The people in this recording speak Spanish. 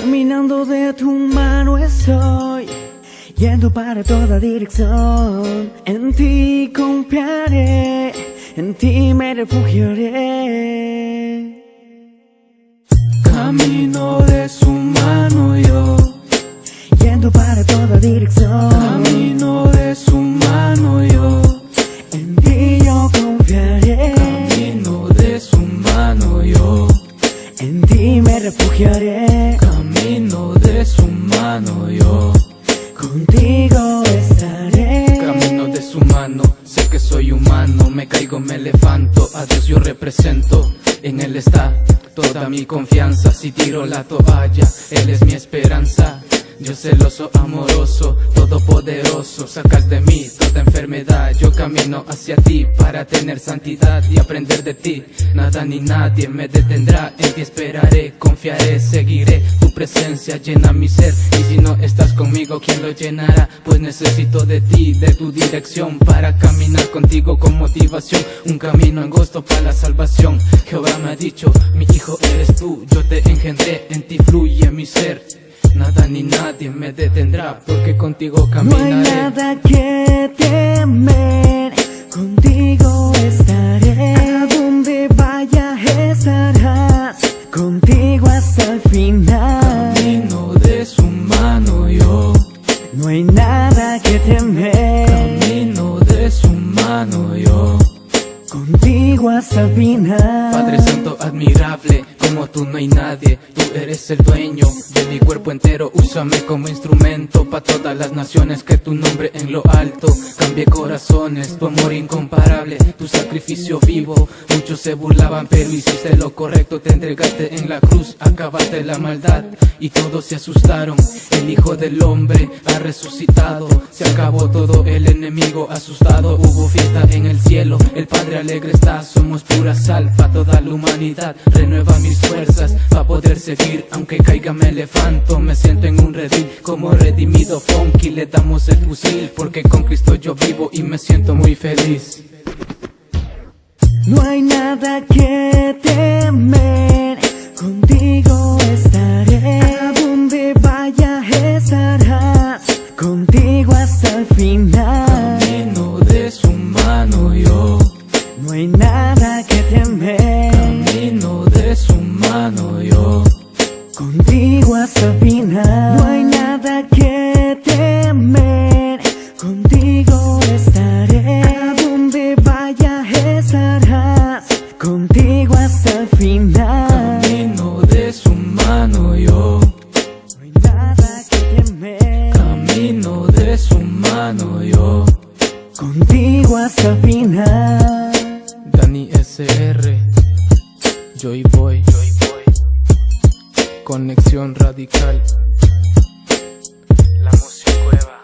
Caminando de tu mano estoy Yendo para toda dirección. En ti confiaré En ti me refugiaré. Camino de su mano yo Yendo para toda dirección ti me refugiaré. Camino de su mano yo. Contigo estaré. Camino de su mano, sé que soy humano Me caigo, me levanto, a Dios yo represento. En Él está toda mi confianza Si tiro la toalla, Él es mi esperanza yo celoso, amoroso, todopoderoso. Sacas de mí toda enfermedad. Yo camino hacia ti para tener santidad Y aprender de ti. Nada ni nadie me detendrá. En ti esperaré, confiaré, seguiré Tu presencia. Llena mi ser. Y si no estás conmigo, ¿quién lo llenará? Pues necesito de ti, de tu dirección Para caminar contigo con motivación. Un camino angosto para la salvación. Jehová me ha dicho, mi hijo eres tú. Yo te engendré, en ti fluye mi ser Nada ni nadie me detendrá porque contigo caminaré. No hay nada que temer, contigo estaré. A donde vaya estarás, contigo hasta el final. Camino de su mano yo. No hay nada que temer. Camino de su mano yo. Contigo hasta el final. Padre Santo admirable, como tú no hay nadie. Tú eres el dueño de mi cuerpo entero. Úsame como instrumento para todas las naciones. Que tu nombre en lo alto cambie corazones. Tu amor incomparable, tu sacrificio vivo. Muchos se burlaban, pero hiciste lo correcto. Te entregaste en la cruz, acabaste la maldad. Y todos se asustaron. El Hijo del Hombre resucitado. Se acabó todo el enemigo asustado. Hubo fiesta en el cielo. El Padre alegre está. Somos pura sal para toda la humanidad. Renueva mis fuerzas para poder seguir. Aunque caiga me levanto. Me siento en un redil como redimido funky. Le damos el fusil porque con Cristo yo vivo y me siento muy feliz. No hay nada que temer, contigo estaré. A donde vaya estarás, contigo hasta el final. Camino de su mano yo. No hay nada que temer, Camino de su mano yo. contigo hasta el final. No hay nada que temer, contigo estaré. A donde vaya estarás, contigo hasta radical. La música cueva.